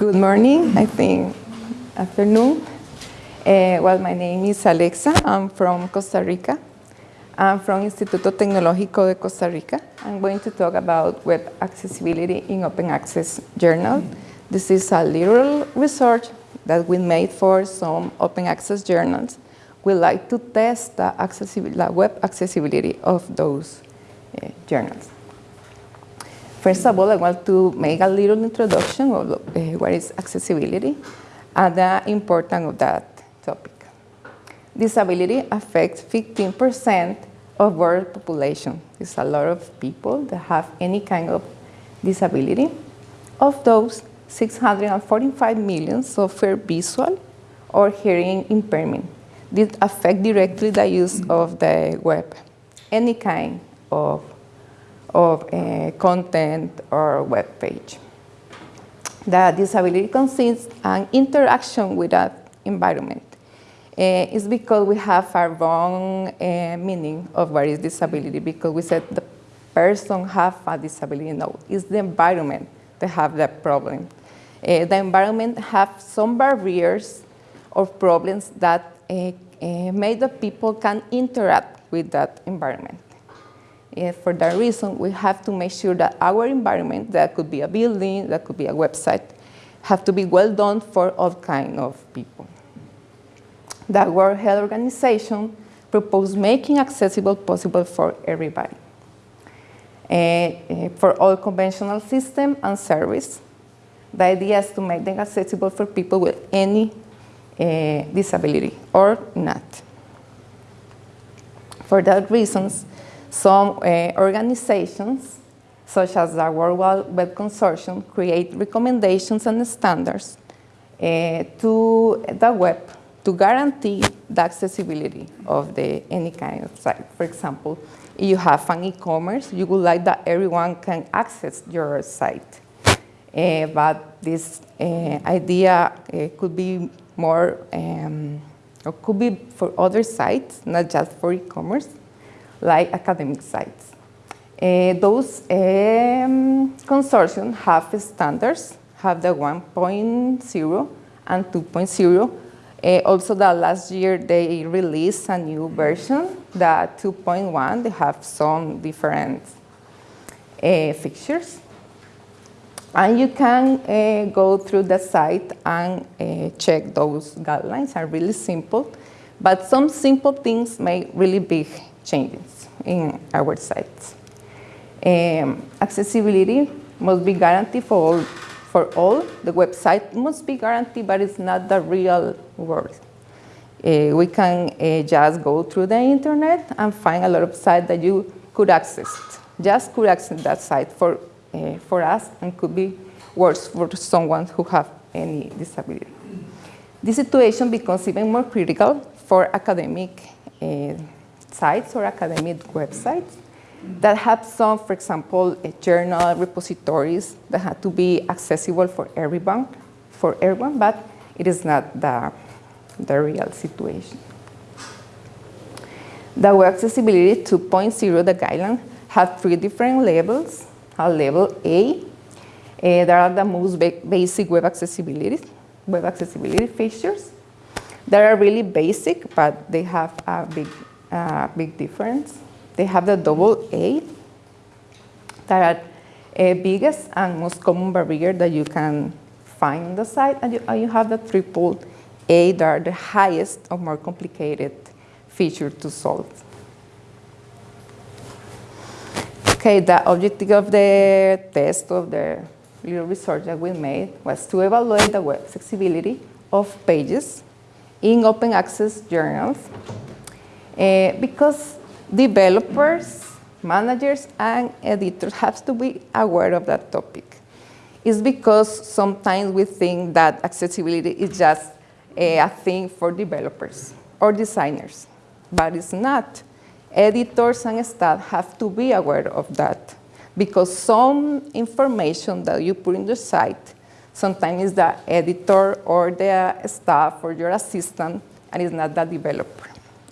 Good morning, I think afternoon. Uh, well, my name is Alexa. I'm from Costa Rica. I'm from Instituto Tecnológico de Costa Rica. I'm going to talk about web accessibility in open access journal. This is a little research that we made for some open access journals. We like to test the, the web accessibility of those uh, journals. First of all, I want to make a little introduction of uh, what is accessibility and the importance of that topic. Disability affects 15% of world population. It's a lot of people that have any kind of disability. Of those, 645 million suffer visual or hearing impairment. This affects directly the use of the web, any kind of of uh, content or web page. The disability consists an interaction with that environment. Uh, it's because we have a wrong uh, meaning of what is disability because we said the person have a disability. No, it's the environment that have that problem. Uh, the environment have some barriers or problems that uh, uh, make the people can interact with that environment. For that reason, we have to make sure that our environment, that could be a building, that could be a website, have to be well done for all kind of people. The World Health Organization proposed making accessible possible for everybody. Uh, for all conventional system and service, the idea is to make them accessible for people with any uh, disability or not. For that reasons, some uh, organizations, such as the World Wide Web Consortium, create recommendations and standards uh, to the web to guarantee the accessibility of the, any kind of site. For example, if you have an e-commerce, you would like that everyone can access your site. Uh, but this uh, idea uh, could be more, um, or could be for other sites, not just for e-commerce like academic sites. Uh, those um, consortium have standards, have the 1.0 and 2.0. Uh, also, the last year they released a new version, the 2.1. They have some different uh, fixtures. And you can uh, go through the site and uh, check those guidelines are really simple. But some simple things make really big changes in our sites. Um, accessibility must be guaranteed for all, for all. The website must be guaranteed, but it's not the real world. Uh, we can uh, just go through the internet and find a lot of sites that you could access. Just could access that site for, uh, for us and could be worse for someone who have any disability. This situation becomes even more critical for academic uh, sites or academic websites that have some, for example, journal repositories that have to be accessible for everyone, for everyone, but it is not the, the real situation. The Web Accessibility 2.0, the guideline, have three different levels. A level A, uh, there are the most basic web accessibility, web accessibility features. They are really basic, but they have a big uh, big difference. They have the double A, that are a biggest and most common barrier that you can find on the site, and you, and you have the triple A that are the highest or more complicated feature to solve. Okay, the objective of the test of the little research that we made was to evaluate the web accessibility of pages in open access journals uh, because developers, managers, and editors have to be aware of that topic. It's because sometimes we think that accessibility is just a, a thing for developers or designers, but it's not. Editors and staff have to be aware of that because some information that you put in the site sometimes is the editor or the staff or your assistant and it's not the developer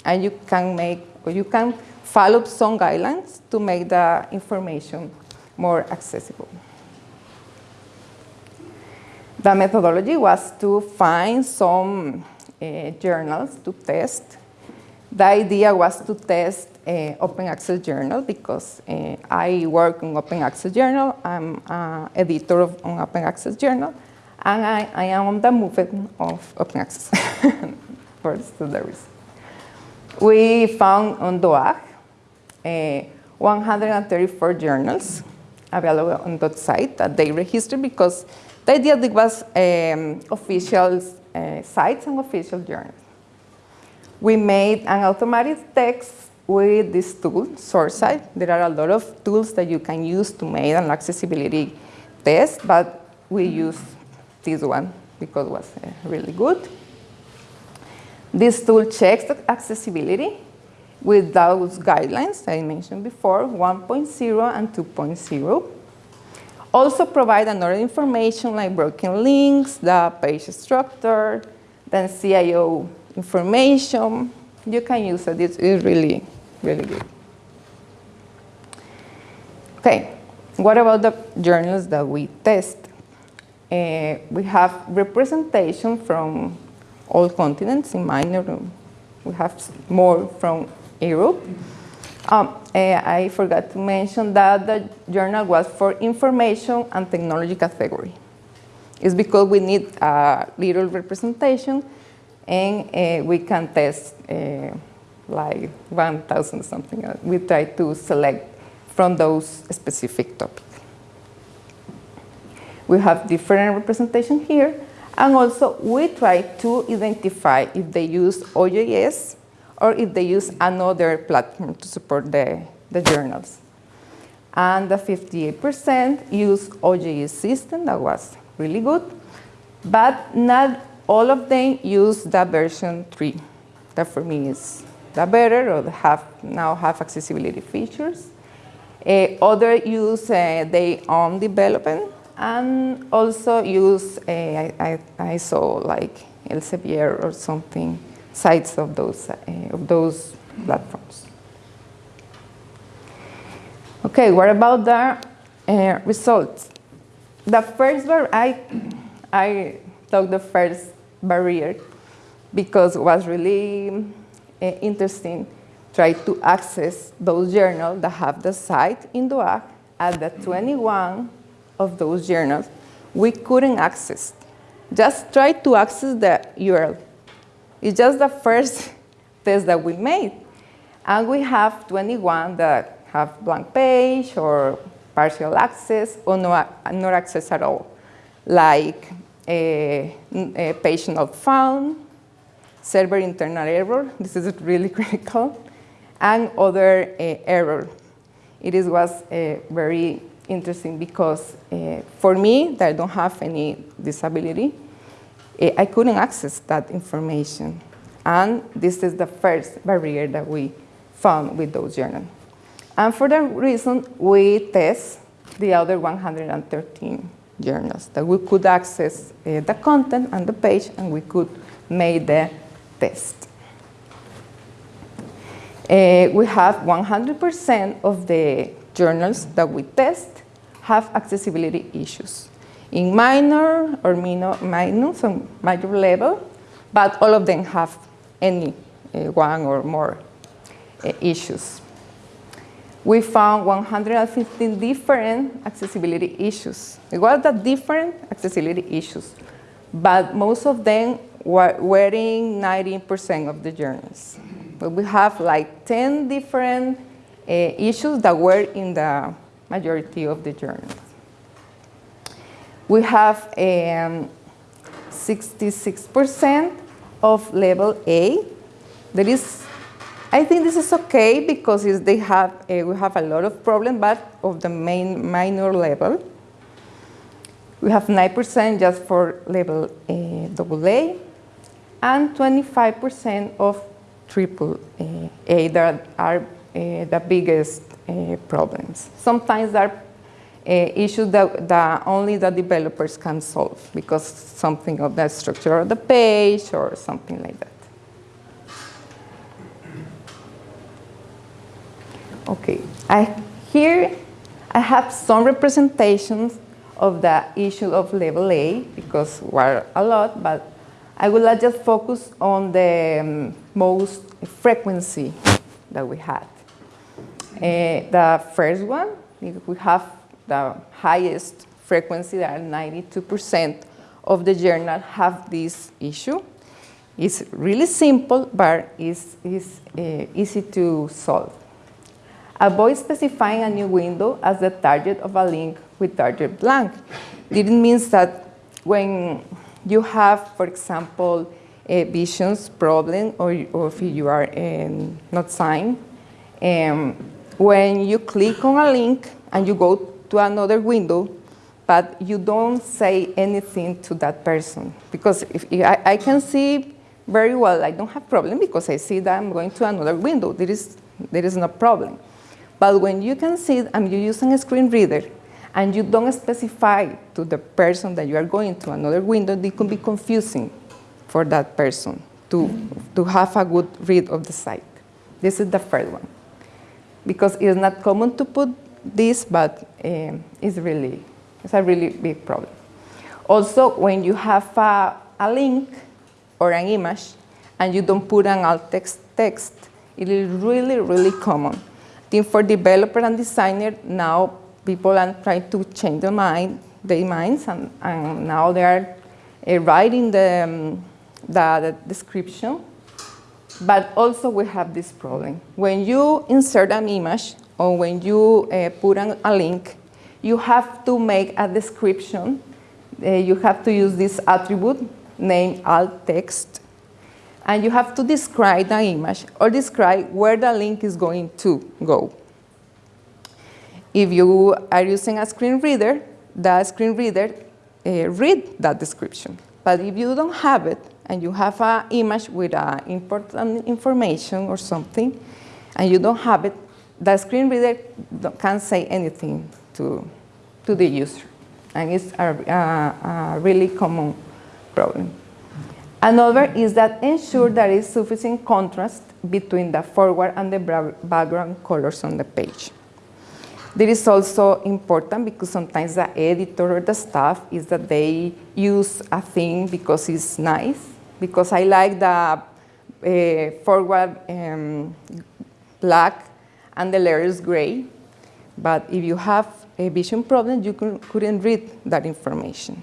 and you can make, or you can follow some guidelines to make the information more accessible. The methodology was to find some uh, journals to test. The idea was to test uh, open access journal because uh, I work on open access journal. I'm an editor of on open access journal, and I, I am on the movement of open access for the reason. We found on DOAJ uh, 134 journals available on that site that they registered because the idea was um, official uh, sites and official journals. We made an automatic text with this tool, SortSite. There are a lot of tools that you can use to make an accessibility test, but we used this one because it was uh, really good. This tool checks the accessibility with those guidelines I mentioned before, 1.0 and 2.0. Also provide another information like broken links, the page structure, then SEO information. You can use it, it's, it's really, really good. Okay, what about the journals that we test? Uh, we have representation from all continents in minor. We have more from Europe. Um, uh, I forgot to mention that the journal was for information and technology category. It's because we need a little representation and uh, we can test uh, like 1,000 something. We try to select from those specific topics. We have different representation here and also we try to identify if they use OJS or if they use another platform to support the, the journals. And the 58% use OJS system, that was really good, but not all of them use the version 3. That for me is the better or have, now have accessibility features. Uh, other use uh, their own development and also use, uh, I, I, I saw like Elsevier or something sites of those, uh, of those platforms. Okay, what about the uh, results? The first bar, I, I took the first barrier because it was really uh, interesting try to access those journals that have the site in DOAJ at the 21 of those journals we couldn't access. Just try to access the URL it's just the first test that we made. And we have 21 that have blank page or partial access or no, not access at all, like a, a page not found, server internal error, this is really critical, and other uh, error. It is, was uh, very interesting because uh, for me, that I don't have any disability, Eh, I couldn't access that information. And this is the first barrier that we found with those journals. And for that reason, we test the other 113 journals that we could access uh, the content and the page and we could make the test. Uh, we have 100% of the journals that we test have accessibility issues in minor or minor, minor, so major level, but all of them have any uh, one or more uh, issues. We found 115 different accessibility issues. It was the different accessibility issues, but most of them were, were in 90% of the journals. But we have like 10 different uh, issues that were in the majority of the journals. We have 66% um, of level A. That is, I think this is okay because they have, uh, we have a lot of problems, but of the main minor level. We have 9% just for level uh, AA and 25% of triple uh, A that are uh, the biggest uh, problems. Sometimes there are uh, issues that, that only the developers can solve because something of the structure of the page or something like that. Okay, I, here I have some representations of the issue of level A because we're a lot, but I will just focus on the um, most frequency that we had. Uh, the first one, we have the highest frequency, that 92% of the journal have this issue. It's really simple, but it's, it's uh, easy to solve. Avoid specifying a new window as the target of a link with target blank. It means that when you have, for example, a visions problem or, or if you are um, not signed, um, when you click on a link and you go to another window, but you don't say anything to that person. Because if, if I, I, can see very well, I don't have problem because I see that I'm going to another window. There is, there is no problem. But when you can see and you're using a screen reader and you don't specify to the person that you are going to another window, it can be confusing for that person to, to have a good read of the site. This is the first one. Because it's not common to put this, but um, it's really, it's a really big problem. Also, when you have a, a link or an image and you don't put an alt text text, it is really, really common. I think for developer and designer, now people are trying to change their, mind, their minds, and, and now they are uh, writing the, um, the, the description. But also we have this problem. When you insert an image or when you uh, put an, a link, you have to make a description. Uh, you have to use this attribute named alt text. And you have to describe the image or describe where the link is going to go. If you are using a screen reader, the screen reader uh, read that description. But if you don't have it, and you have an image with uh, important information or something, and you don't have it, the screen reader can't say anything to, to the user. And it's a, a, really common problem. Another is that ensure there is sufficient contrast between the forward and the background colors on the page. This is also important because sometimes the editor or the staff is that they use a thing because it's nice, because I like the uh, forward um, black and the letters gray. But if you have a vision problem, you couldn't read that information.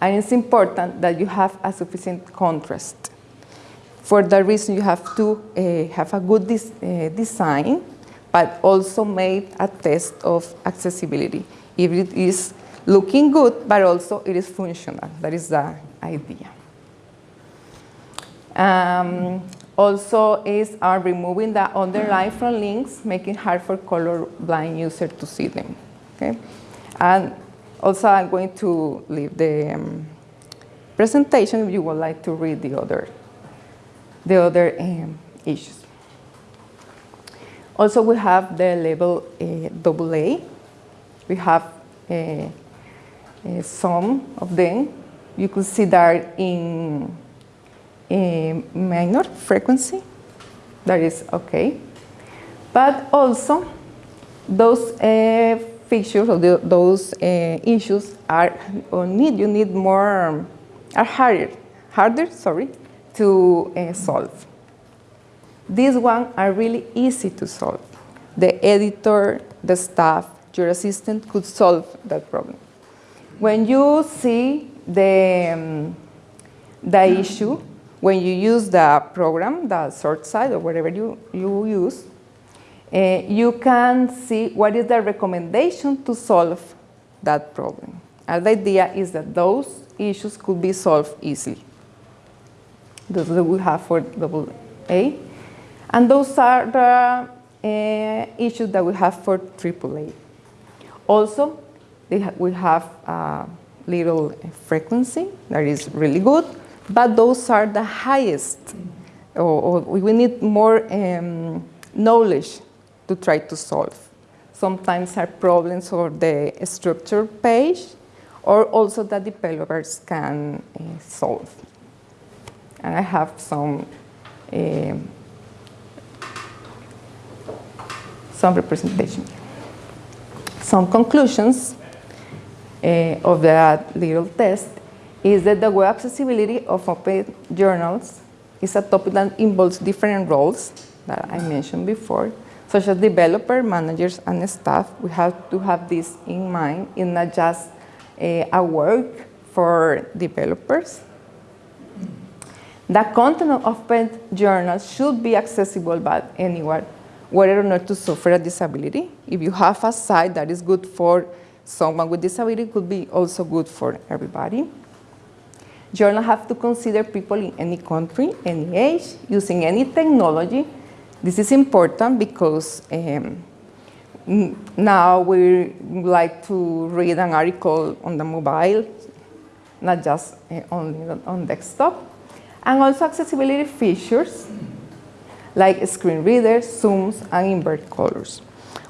And it's important that you have a sufficient contrast. For that reason, you have to uh, have a good uh, design, but also make a test of accessibility. If it is looking good, but also it is functional. That is the idea. Um, also is uh, removing the underline from links, making hard for colorblind user to see them. Okay, and also I'm going to leave the um, presentation if you would like to read the other, the other um, issues. Also, we have the level uh, AA. We have uh, uh, some of them. You could see that in a minor frequency, that is okay. But also, those uh, features or the, those uh, issues are or need you need more are harder harder sorry to uh, solve. These ones are really easy to solve. The editor, the staff, your assistant could solve that problem. When you see the, um, the issue, when you use the program, the SortSite or whatever you, you use, uh, you can see what is the recommendation to solve that problem. And the idea is that those issues could be solved easily. Those that we have for double A. And those are the uh, issues that we have for AAA. Also, ha we have a little frequency that is really good but those are the highest, or, or we need more um, knowledge to try to solve. Sometimes are problems for the structure page, or also that developers can uh, solve. And I have some uh, some representation. Some conclusions. uh, of that little test is that the web accessibility of open journals is a topic that involves different roles that I mentioned before, such as developer, managers, and staff. We have to have this in mind. It's not just uh, a work for developers. The content of open journals should be accessible by anyone, whether or not to suffer a disability. If you have a site that is good for someone with disability, it could be also good for everybody. Journals have to consider people in any country, any age, using any technology. This is important because um, now we like to read an article on the mobile, not just uh, only on desktop. And also accessibility features like screen readers, zooms, and invert colors.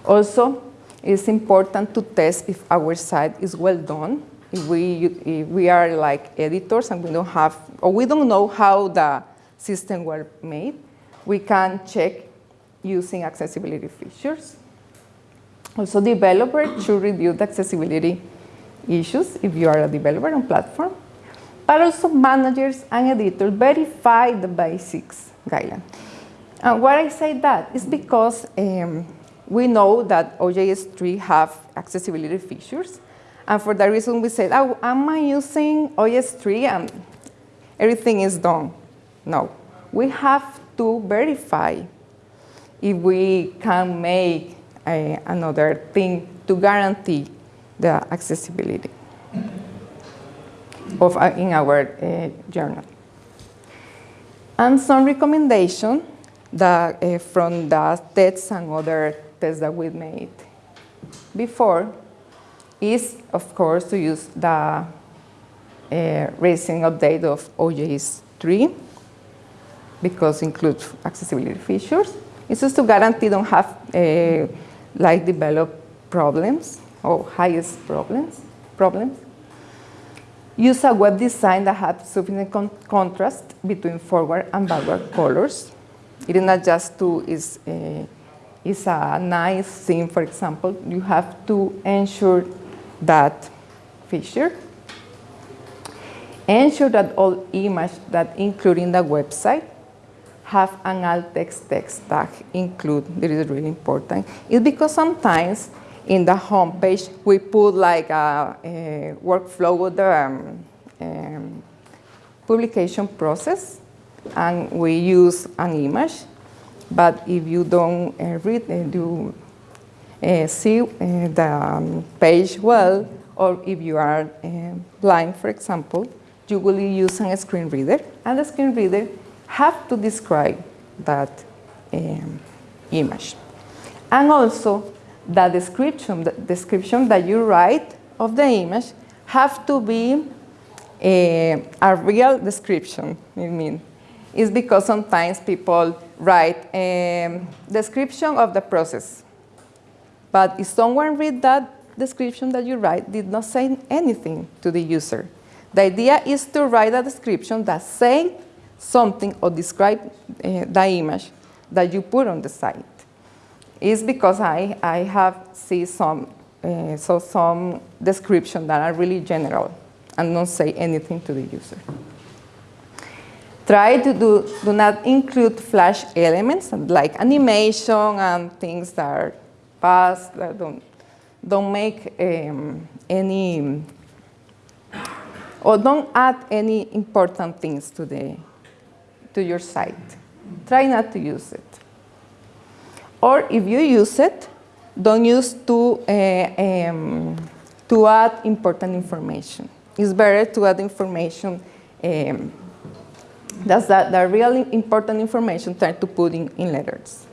Also, it's important to test if our site is well done we, we are like editors and we don't have, or we don't know how the system were made, we can check using accessibility features. Also, developers should review the accessibility issues if you are a developer on platform. But also managers and editors verify the basics guideline. And why I say that is because um, we know that OJS 3 have accessibility features, and for that reason, we said, oh, am I using OJS3 and everything is done? No. We have to verify if we can make a, another thing to guarantee the accessibility of, uh, in our uh, journal. And some recommendation that, uh, from the tests and other tests that we made before is, of course, to use the uh, recent update of OJS 3 because includes accessibility features. It's just to guarantee don't have uh, like develop problems or highest problems. problems. Use a web design that has sufficient con contrast between forward and backward colors. It is not just to is uh, is a nice thing. For example, you have to ensure that feature. Ensure that all images that including the website have an alt text text tag include. This is really important. It's because sometimes in the home page we put like a, a workflow with the um, um, publication process and we use an image. But if you don't uh, read, uh, do see uh, the um, page well, or if you are uh, blind, for example, you will use a screen reader, and the screen reader have to describe that um, image. And also, the description, the description that you write of the image have to be a, a real description, I mean. It's because sometimes people write a um, description of the process but if someone read that description that you write, did not say anything to the user. The idea is to write a description that say something or describe uh, the image that you put on the site. It's because I, I have seen some, uh, so some description that are really general and don't say anything to the user. Try to do, do not include flash elements like animation and things that are past, don't, don't make um, any, or don't add any important things to, the, to your site. Try not to use it. Or if you use it, don't use to, uh, um, to add important information. It's better to add information um, that's the, the really important information try to put in, in letters.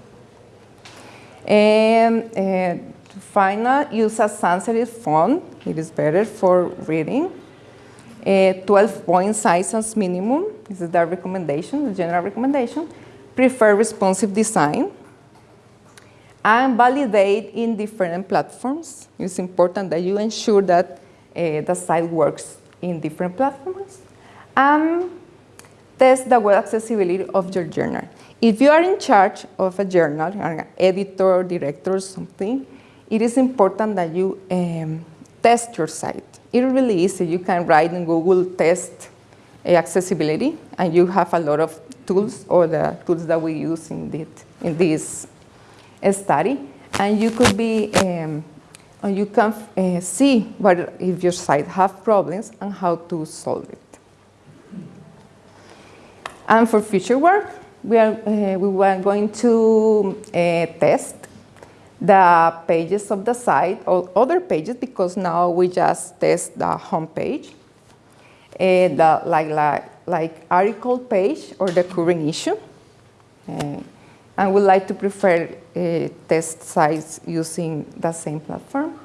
And uh, final, use a sans serif font. It is better for reading. Uh, 12 point size as minimum. This is the recommendation, the general recommendation. Prefer responsive design. And validate in different platforms. It's important that you ensure that uh, the site works in different platforms. And test the web accessibility of your journal. If you are in charge of a journal, an editor, director, or something, it is important that you um, test your site. it's really easy. You can write in Google test uh, accessibility, and you have a lot of tools or the tools that we use in, it, in this study. And you could be, um, you can uh, see what if your site have problems and how to solve it. And for future work, we are, uh, we were going to uh, test the pages of the site or other pages because now we just test the home page, uh, the, like, like, like article page or the current issue. Uh, and we like to prefer uh, test sites using the same platform.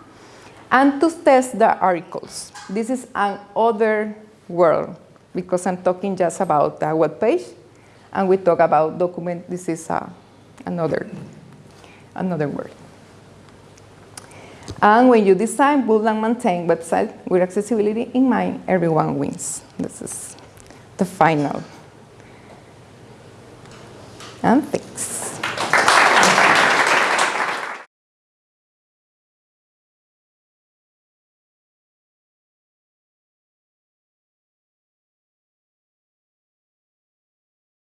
And to test the articles. This is another world because I'm talking just about the web page and we talk about document. This is uh, another, another word. And when you design, build, and maintain website with accessibility in mind, everyone wins. This is the final. And thanks.